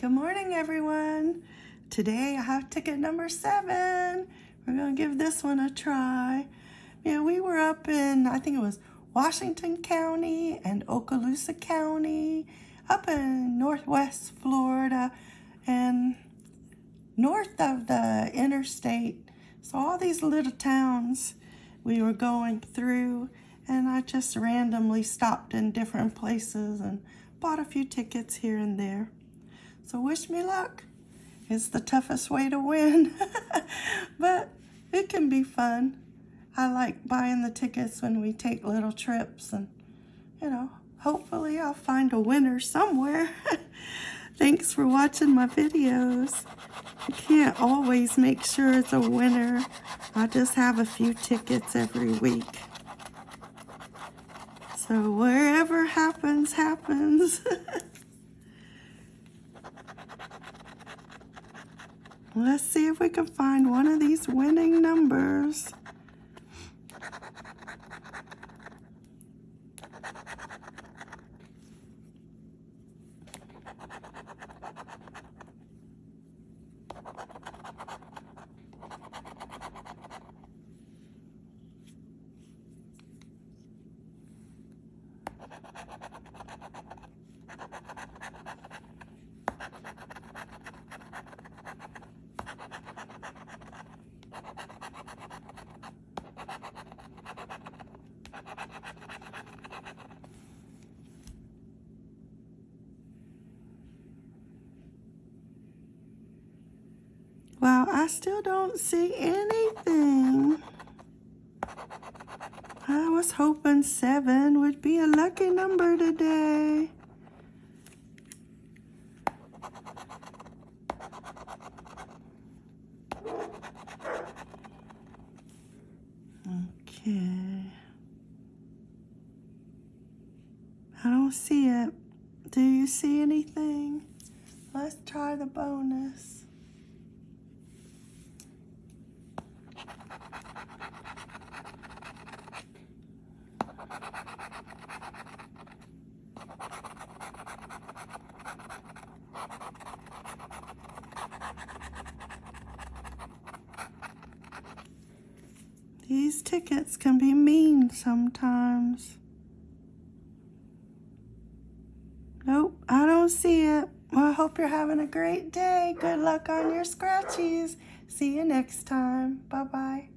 Good morning, everyone. Today I have ticket number seven. We're gonna give this one a try. Yeah, we were up in, I think it was Washington County and Okaloosa County, up in Northwest Florida and north of the interstate. So all these little towns we were going through and I just randomly stopped in different places and bought a few tickets here and there. So wish me luck. It's the toughest way to win, but it can be fun. I like buying the tickets when we take little trips and, you know, hopefully I'll find a winner somewhere. Thanks for watching my videos. I can't always make sure it's a winner. I just have a few tickets every week. So wherever happens, happens. Let's see if we can find one of these winning numbers. Well, I still don't see anything. I was hoping seven would be a lucky number today. Okay. I don't see it. Do you see anything? Let's try the bonus. These tickets can be mean sometimes. Nope, I don't see it. Well, I hope you're having a great day. Good luck on your scratchies. See you next time. Bye-bye.